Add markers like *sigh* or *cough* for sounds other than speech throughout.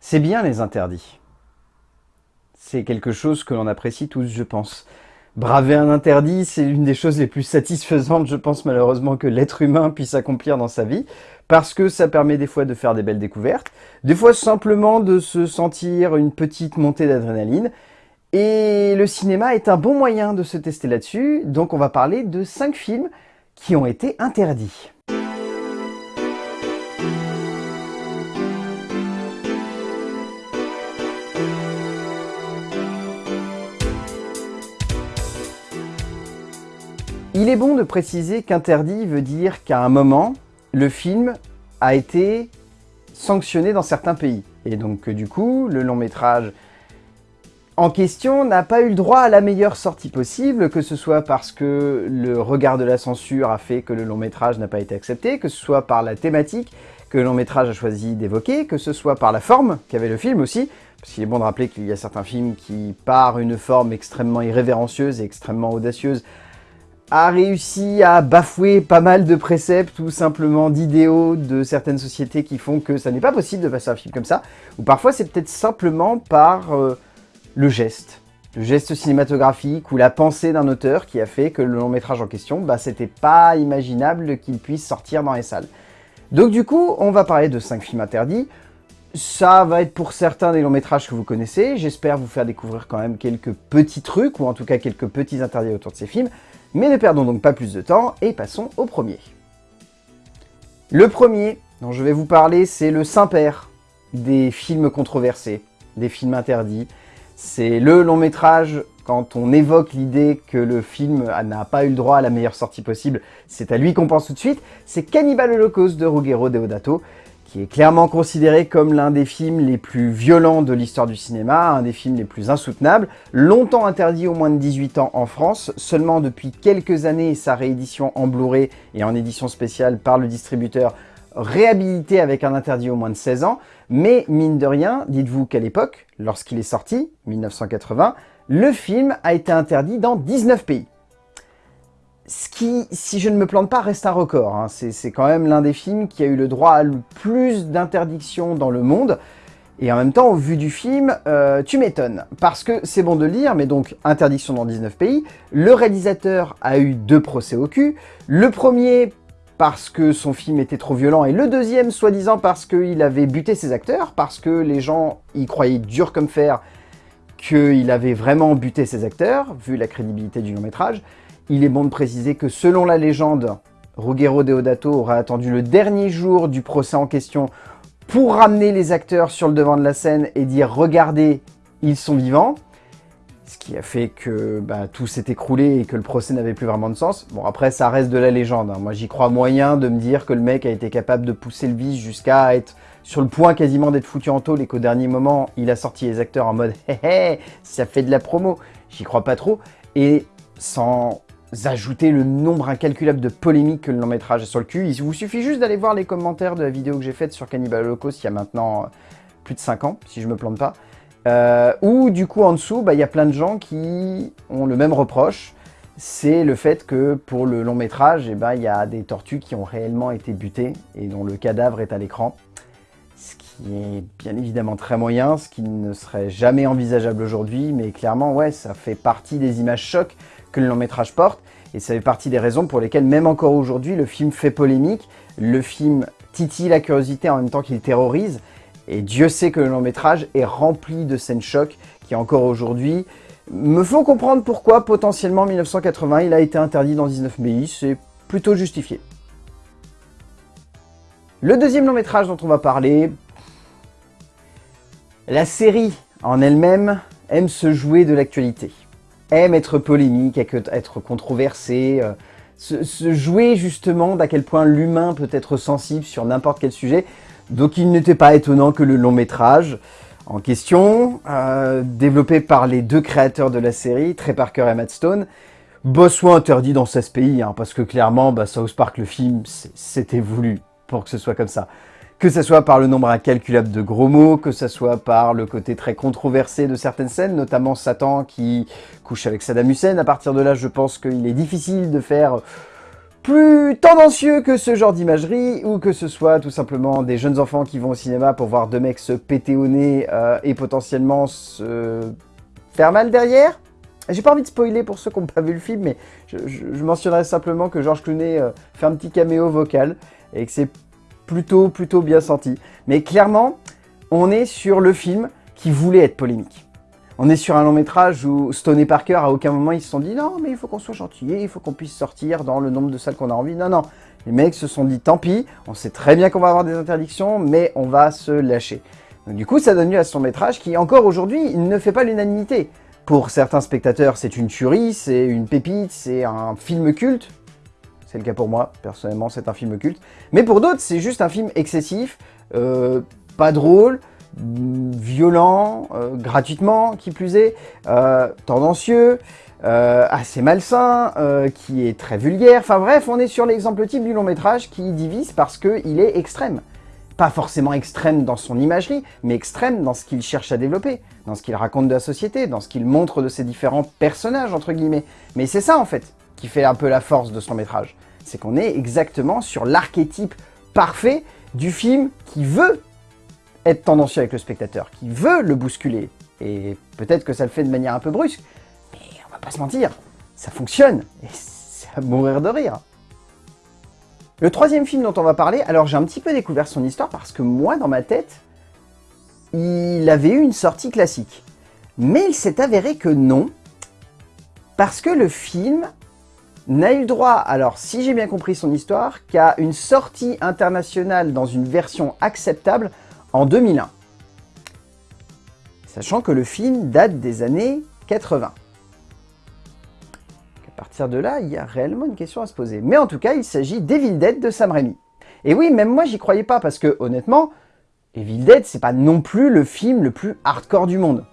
C'est bien les interdits. C'est quelque chose que l'on apprécie tous, je pense. Braver un interdit, c'est l'une des choses les plus satisfaisantes, je pense malheureusement, que l'être humain puisse accomplir dans sa vie, parce que ça permet des fois de faire des belles découvertes, des fois simplement de se sentir une petite montée d'adrénaline, et le cinéma est un bon moyen de se tester là-dessus, donc on va parler de 5 films qui ont été interdits. Il est bon de préciser qu'interdit veut dire qu'à un moment, le film a été sanctionné dans certains pays. Et donc du coup, le long métrage en question n'a pas eu le droit à la meilleure sortie possible, que ce soit parce que le regard de la censure a fait que le long métrage n'a pas été accepté, que ce soit par la thématique que le long métrage a choisi d'évoquer, que ce soit par la forme qu'avait le film aussi, parce qu'il est bon de rappeler qu'il y a certains films qui, par une forme extrêmement irrévérencieuse et extrêmement audacieuse, a réussi à bafouer pas mal de préceptes ou simplement d'idéaux de certaines sociétés qui font que ça n'est pas possible de passer un film comme ça, ou parfois c'est peut-être simplement par euh, le geste, le geste cinématographique ou la pensée d'un auteur qui a fait que le long métrage en question, bah, c'était pas imaginable qu'il puisse sortir dans les salles. Donc du coup, on va parler de 5 films interdits. Ça va être pour certains des longs métrages que vous connaissez. J'espère vous faire découvrir quand même quelques petits trucs, ou en tout cas quelques petits interdits autour de ces films. Mais ne perdons donc pas plus de temps et passons au premier. Le premier dont je vais vous parler, c'est le Saint-Père des films controversés, des films interdits. C'est le long métrage, quand on évoque l'idée que le film n'a pas eu le droit à la meilleure sortie possible, c'est à lui qu'on pense tout de suite, c'est Cannibal Holocaust de Ruggero Deodato, qui est clairement considéré comme l'un des films les plus violents de l'histoire du cinéma, un des films les plus insoutenables, longtemps interdit aux moins de 18 ans en France, seulement depuis quelques années sa réédition en Blu-ray et en édition spéciale par le distributeur réhabilité avec un interdit aux moins de 16 ans, mais mine de rien, dites-vous qu'à l'époque, lorsqu'il est sorti, 1980, le film a été interdit dans 19 pays ce qui, si je ne me plante pas, reste un record. Hein. C'est quand même l'un des films qui a eu le droit à le plus d'interdictions dans le monde. Et en même temps, au vu du film, euh, tu m'étonnes. Parce que c'est bon de le dire, mais donc interdiction dans 19 pays. Le réalisateur a eu deux procès au cul. Le premier parce que son film était trop violent, et le deuxième, soi-disant, parce qu'il avait buté ses acteurs, parce que les gens y croyaient dur comme fer qu'il avait vraiment buté ses acteurs, vu la crédibilité du long métrage. Il est bon de préciser que selon la légende, Ruggero Deodato aura attendu le dernier jour du procès en question pour ramener les acteurs sur le devant de la scène et dire « Regardez, ils sont vivants ». Ce qui a fait que bah, tout s'est écroulé et que le procès n'avait plus vraiment de sens. Bon, après, ça reste de la légende. Hein. Moi, j'y crois moyen de me dire que le mec a été capable de pousser le vice jusqu'à être sur le point quasiment d'être foutu en tôle et qu'au dernier moment, il a sorti les acteurs en mode *laughs* « Hé hé, ça fait de la promo ». J'y crois pas trop. Et sans ajouter le nombre incalculable de polémiques que le long métrage a sur le cul. Il vous suffit juste d'aller voir les commentaires de la vidéo que j'ai faite sur Cannibal Holocaust il y a maintenant euh, plus de 5 ans, si je me plante pas. Euh, ou du coup en dessous, bah, il y a plein de gens qui ont le même reproche. C'est le fait que pour le long métrage, eh ben, il y a des tortues qui ont réellement été butées et dont le cadavre est à l'écran. Ce qui est bien évidemment très moyen, ce qui ne serait jamais envisageable aujourd'hui, mais clairement, ouais, ça fait partie des images chocs que le long métrage porte, et ça fait partie des raisons pour lesquelles, même encore aujourd'hui, le film fait polémique, le film titille la curiosité en même temps qu'il terrorise, et Dieu sait que le long métrage est rempli de scènes chocs qui encore aujourd'hui me font comprendre pourquoi potentiellement en 1980 il a été interdit dans 19 pays, c'est plutôt justifié. Le deuxième long métrage dont on va parler, la série en elle-même aime se jouer de l'actualité aime être polémique, être controversé, euh, se, jouer justement d'à quel point l'humain peut être sensible sur n'importe quel sujet. Donc il n'était pas étonnant que le long métrage en question, euh, développé par les deux créateurs de la série, Trey Parker et Matt Stone, bah, soit interdit dans 16 pays, hein, parce que clairement, bah, South Park, le film, c'était voulu pour que ce soit comme ça que ce soit par le nombre incalculable de gros mots, que ce soit par le côté très controversé de certaines scènes, notamment Satan qui couche avec Saddam Hussein. À partir de là, je pense qu'il est difficile de faire plus tendancieux que ce genre d'imagerie, ou que ce soit tout simplement des jeunes enfants qui vont au cinéma pour voir deux mecs se péter au nez euh, et potentiellement se faire mal derrière. J'ai pas envie de spoiler pour ceux qui n'ont pas vu le film, mais je, mentionnerai simplement que Georges Clooney euh, fait un petit caméo vocal et que c'est plutôt, plutôt bien senti. Mais clairement, on est sur le film qui voulait être polémique. On est sur un long métrage où Stone et Parker, à aucun moment, ils se sont dit « Non, mais il faut qu'on soit gentil, il faut qu'on puisse sortir dans le nombre de salles qu'on a envie. » Non, non. Les mecs se sont dit « Tant pis, on sait très bien qu'on va avoir des interdictions, mais on va se lâcher. » Du coup, ça donne lieu à ce long métrage qui, encore aujourd'hui, ne fait pas l'unanimité. Pour certains spectateurs, c'est une tuerie, c'est une pépite, c'est un film culte. C'est le cas pour moi, personnellement, c'est un film culte. Mais pour d'autres, c'est juste un film excessif, euh, pas drôle, violent, euh, gratuitement, qui plus est, euh, tendancieux, assez malsain, qui est très vulgaire. Enfin bref, on est sur l'exemple type du long métrage qui divise parce qu'il est extrême. Pas forcément extrême dans son imagerie, mais extrême dans ce qu'il cherche à développer, dans ce qu'il raconte de la société, dans ce qu'il montre de ses différents personnages, entre guillemets. Mais c'est ça, en fait, qui fait un peu la force de son métrage. C'est qu'on est exactement sur l'archétype parfait du film qui veut être tendancieux avec le spectateur, qui veut le bousculer. Et peut-être que ça le fait de manière un peu brusque, mais on va pas se mentir, ça fonctionne, et c'est à mourir de rire. Le troisième film dont on va parler, alors j'ai un petit peu découvert son histoire parce que moi, dans ma tête, il avait eu une sortie classique. Mais il s'est avéré que non, parce que le film n'a eu droit, alors si j'ai bien compris son histoire, qu'à une sortie internationale dans une version acceptable en 2001. Sachant que le film date des années 80. À partir de là, il y a réellement une question à se poser. Mais en tout cas, il s'agit d'Evil Dead de Sam Raimi. Et oui, même moi, j'y croyais pas, parce que, honnêtement, Evil Dead, c'est pas non plus le film le plus hardcore du monde.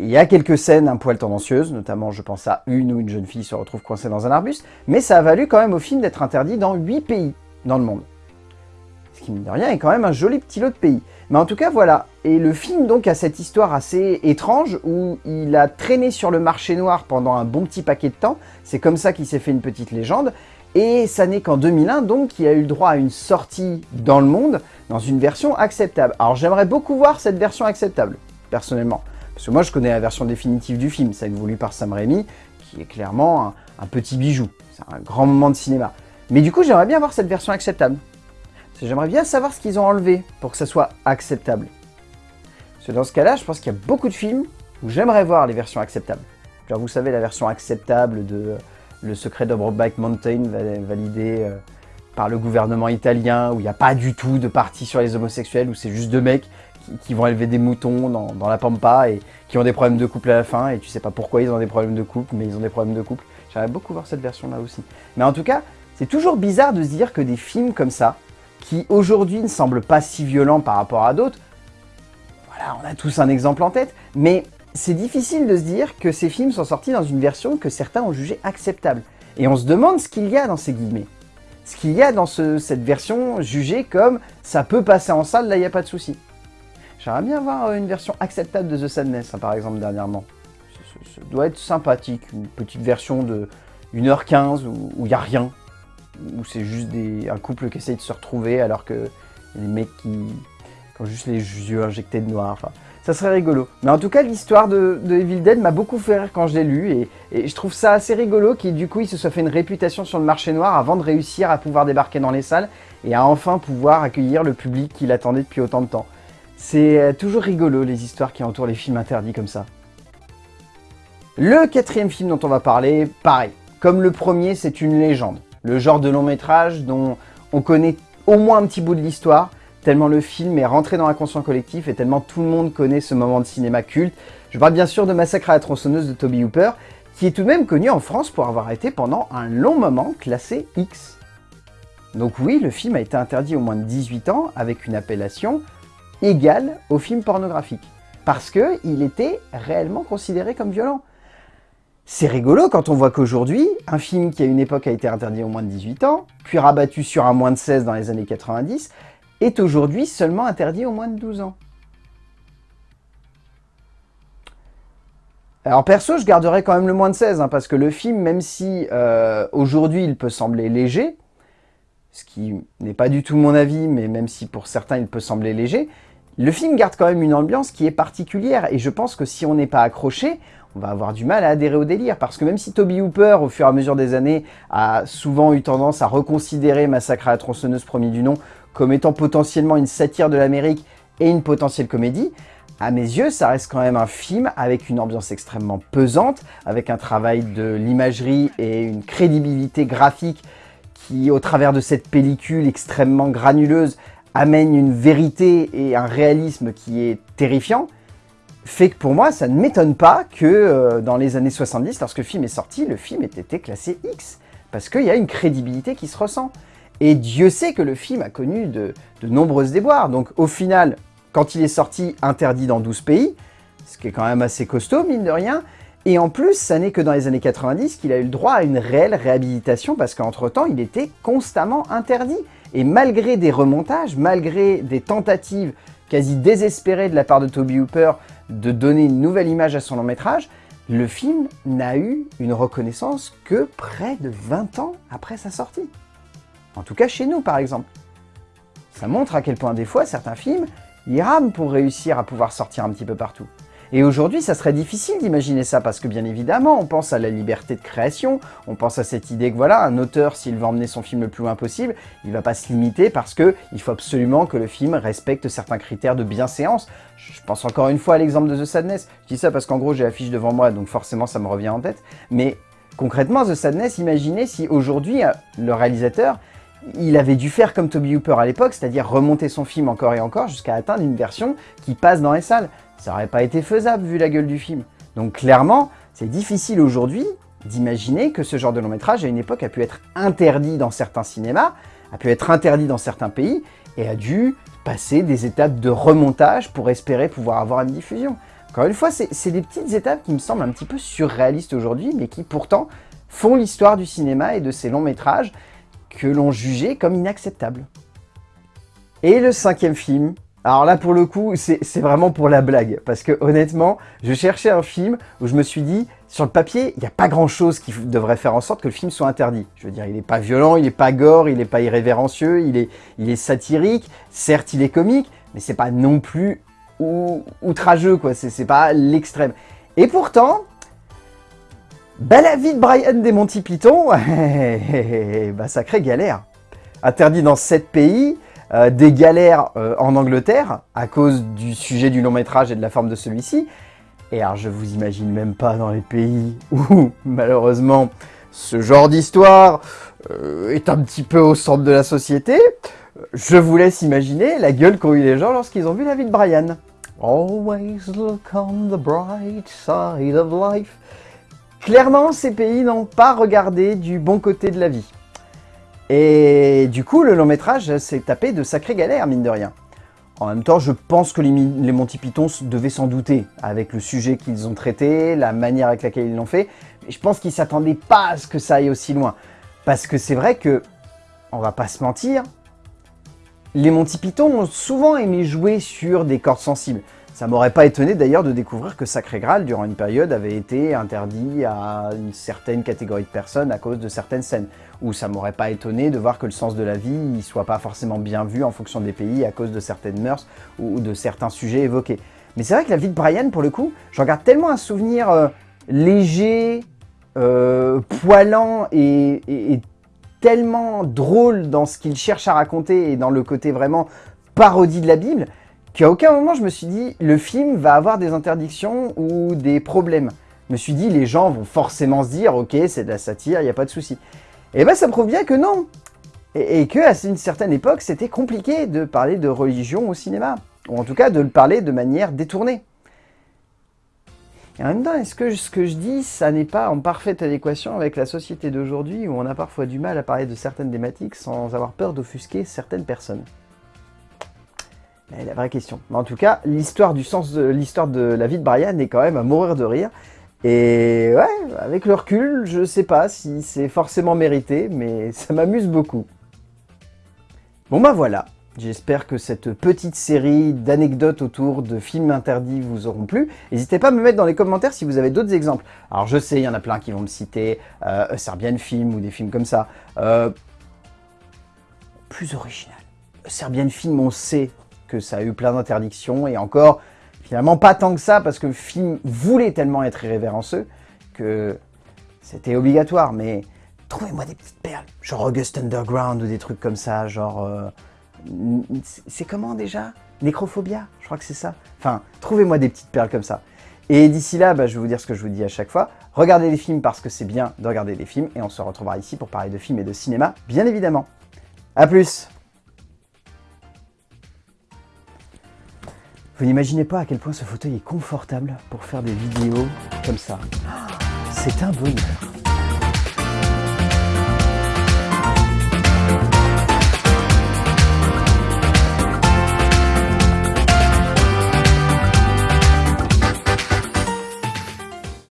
Il y a quelques scènes un poil tendancieuses, notamment je pense à une où une jeune fille se retrouve coincée dans un arbuste, mais ça a valu quand même au film d'être interdit dans 8 pays dans le monde ce qui, mine de rien, est quand même un joli petit lot de pays. Mais en tout cas, voilà. Et le film, donc, a cette histoire assez étrange, où il a traîné sur le marché noir pendant un bon petit paquet de temps. C'est comme ça qu'il s'est fait une petite légende. Et ça n'est qu'en 2001, donc, qu'il a eu le droit à une sortie dans le monde, dans une version acceptable. Alors, j'aimerais beaucoup voir cette version acceptable, personnellement. Parce que moi, je connais la version définitive du film, celle voulue par Sam Raimi, qui est clairement un petit bijou. C'est un grand moment de cinéma. Mais du coup, j'aimerais bien voir cette version acceptable. J'aimerais bien savoir ce qu'ils ont enlevé pour que ça soit acceptable. Parce que dans ce cas-là, je pense qu'il y a beaucoup de films où j'aimerais voir les versions acceptables. Vous savez, la version acceptable de euh, Le secret de Brokeback Mountain, validée euh, par le gouvernement italien, où il n'y a pas du tout de partie sur les homosexuels, où c'est juste deux mecs qui, vont élever des moutons dans, la pampa et qui ont des problèmes de couple à la fin, et tu sais pas pourquoi ils ont des problèmes de couple, mais ils ont des problèmes de couple. J'aimerais beaucoup voir cette version-là aussi. Mais en tout cas, c'est toujours bizarre de se dire que des films comme ça, qui aujourd'hui ne semble pas si violent par rapport à d'autres. Voilà, on a tous un exemple en tête, mais c'est difficile de se dire que ces films sont sortis dans une version que certains ont jugée acceptable. Et on se demande ce qu'il y a dans ces guillemets. Ce qu'il y a dans cette version jugée comme « ça peut passer en salle, là il n'y a pas de souci ». J'aimerais bien voir une version acceptable de The Sadness, hein, par exemple, dernièrement. Ça, doit être sympathique, une petite version de 1h15 où il n'y a rien, où c'est juste un couple qui essaye de se retrouver alors que les mecs qui, ont juste les yeux injectés de noir. Enfin, ça serait rigolo. Mais en tout cas, l'histoire de, Evil Dead m'a beaucoup fait rire quand je l'ai lu et, je trouve ça assez rigolo qu'il du coup il se soit fait une réputation sur le marché noir avant de réussir à pouvoir débarquer dans les salles et à enfin pouvoir accueillir le public qu'il attendait depuis autant de temps. C'est euh, toujours rigolo les histoires qui entourent les films interdits comme ça. Le quatrième film dont on va parler, pareil. Comme le premier, c'est une légende le genre de long métrage dont on connaît au moins un petit bout de l'histoire, tellement le film est rentré dans l'inconscient collectif et tellement tout le monde connaît ce moment de cinéma culte. Je parle bien sûr de Massacre à la tronçonneuse de Toby Hooper, qui est tout de même connu en France pour avoir été pendant un long moment classé X. Donc oui, le film a été interdit au moins de 18 ans avec une appellation égale au film pornographique, parce qu'il était réellement considéré comme violent. C'est rigolo quand on voit qu'aujourd'hui, un film qui à une époque a été interdit au moins de 18 ans, puis rabattu sur un moins de 16 dans les années 90, est aujourd'hui seulement interdit au moins de 12 ans. Alors perso, je garderais quand même le moins de 16, hein, parce que le film, même si euh, aujourd'hui il peut sembler léger, ce qui n'est pas du tout mon avis, mais même si pour certains il peut sembler léger, le film garde quand même une ambiance qui est particulière, et je pense que si on n'est pas accroché, on va avoir du mal à adhérer au délire, parce que même si Toby Hooper, au fur et à mesure des années, a souvent eu tendance à reconsidérer Massacre à la tronçonneuse premier du nom comme étant potentiellement une satire de l'Amérique et une potentielle comédie, à mes yeux, ça reste quand même un film avec une ambiance extrêmement pesante, avec un travail de l'imagerie et une crédibilité graphique qui, au travers de cette pellicule extrêmement granuleuse, amène une vérité et un réalisme qui est terrifiant, fait que pour moi, ça ne m'étonne pas que euh, dans les années 70, lorsque le film est sorti, le film ait été classé X, parce qu'il y a une crédibilité qui se ressent. Et Dieu sait que le film a connu de, de nombreuses déboires, donc au final, quand il est sorti interdit dans 12 pays, ce qui est quand même assez costaud, mine de rien. Et en plus, ça n'est que dans les années 90 qu'il a eu le droit à une réelle réhabilitation parce qu'entre-temps, il était constamment interdit. Et malgré des remontages, malgré des tentatives quasi désespérées de la part de Toby Hooper de donner une nouvelle image à son long métrage, le film n'a eu une reconnaissance que près de 20 ans après sa sortie. En tout cas chez nous par exemple. Ça montre à quel point des fois certains films il rame pour réussir à pouvoir sortir un petit peu partout. Et aujourd'hui, ça serait difficile d'imaginer ça, parce que bien évidemment, on pense à la liberté de création, on pense à cette idée que voilà, un auteur, s'il veut emmener son film le plus loin possible, il va pas se limiter parce que il faut absolument que le film respecte certains critères de bienséance. Je pense encore une fois à l'exemple de The Sadness. Je dis ça parce qu'en gros, j'ai l'affiche devant moi, donc forcément, ça me revient en tête. Mais concrètement, The Sadness, imaginez si aujourd'hui, euh, le réalisateur il avait dû faire comme Toby Hooper à l'époque, c'est-à-dire remonter son film encore et encore jusqu'à atteindre une version qui passe dans les salles. Ça n'aurait pas été faisable vu la gueule du film. Donc clairement, c'est difficile aujourd'hui d'imaginer que ce genre de long métrage à une époque a pu être interdit dans certains cinémas, a pu être interdit dans certains pays et a dû passer des étapes de remontage pour espérer pouvoir avoir une diffusion. Encore une fois, c'est des petites étapes qui me semblent un petit peu surréalistes aujourd'hui, mais qui pourtant font l'histoire du cinéma et de ces longs métrages que l'on jugeait comme inacceptable. Et le cinquième film, alors là pour le coup c'est vraiment pour la blague, parce que honnêtement je cherchais un film où je me suis dit, sur le papier il n'y a pas grand chose qui devrait faire en sorte que le film soit interdit. Je veux dire il n'est pas violent, il n'est pas gore, il n'est pas irrévérencieux, il est, satirique, certes il est comique, mais c'est pas non plus outrageux quoi, c'est pas l'extrême. Et pourtant, bah la vie de Brian des Monty Python, *laughs* bah sacrée galère. Interdit dans 7 pays, euh, des galères euh, en Angleterre, à cause du sujet du long métrage et de la forme de celui-ci. Et alors je vous imagine même pas dans les pays *laughs* où, malheureusement, ce genre d'histoire euh, est un petit peu au centre de la société. Je vous laisse imaginer la gueule qu'ont eu les gens lorsqu'ils ont vu la vie de Brian. Always look on the bright side of life. Clairement, ces pays n'ont pas regardé du bon côté de la vie. Et du coup, le long métrage s'est tapé de sacrées galères, mine de rien. En même temps, je pense que les, Monty Python devaient s'en douter, avec le sujet qu'ils ont traité, la manière avec laquelle ils l'ont fait. Mais je pense qu'ils s'attendaient pas à ce que ça aille aussi loin. Parce que c'est vrai que, on va pas se mentir, les Monty Python ont souvent aimé jouer sur des cordes sensibles. Ça m'aurait pas étonné d'ailleurs de découvrir que Sacré Graal, durant une période, avait été interdit à une certaine catégorie de personnes à cause de certaines scènes. Ou ça m'aurait pas étonné de voir que le sens de la vie ne soit pas forcément bien vu en fonction des pays à cause de certaines mœurs ou de certains sujets évoqués. Mais c'est vrai que la vie de Brian, pour le coup, j'en garde tellement un souvenir euh, léger, euh, poilant et, et tellement drôle dans ce qu'il cherche à raconter et dans le côté vraiment parodie de la Bible, qu'à aucun moment je me suis dit le film va avoir des interdictions ou des problèmes. Je me suis dit les gens vont forcément se dire ok c'est de la satire, il n'y a pas de souci. Et ben ça prouve bien que non Et, que à une certaine époque c'était compliqué de parler de religion au cinéma. Ou en tout cas de le parler de manière détournée. Et en même temps, est-ce que ce que je dis, ça n'est pas en parfaite adéquation avec la société d'aujourd'hui où on a parfois du mal à parler de certaines thématiques sans avoir peur d'offusquer certaines personnes? La vraie question. En tout cas, l'histoire du sens de l'histoire de la vie de Brian est quand même à mourir de rire. Et ouais, avec le recul, je sais pas si c'est forcément mérité, mais ça m'amuse beaucoup. Bon bah voilà, J'espère que cette petite série d'anecdotes autour de films interdits vous auront plu. N'hésitez pas à me mettre dans les commentaires si vous avez d'autres exemples. Alors je sais, il y en a plein qui vont me citer euh, Serbian Film ou des films comme ça. Euh, plus original. Serbian Film, on sait que ça a eu plein d'interdictions et encore, finalement pas tant que ça parce que le film voulait tellement être irrévérencieux que c'était obligatoire. Mais trouvez-moi des petites perles, genre August Underground ou des trucs comme ça, genre... Euh, c'est comment déjà? Nécrophobia, je crois que c'est ça. Enfin, trouvez-moi des petites perles comme ça. Et d'ici là, bah, je vais vous dire ce que je vous dis à chaque fois. Regardez les films parce que c'est bien de regarder des films. Et on se retrouvera ici pour parler de films et de cinéma, bien évidemment. A plus Vous n'imaginez pas à quel point ce fauteuil est confortable pour faire des vidéos comme ça. C'est un bonheur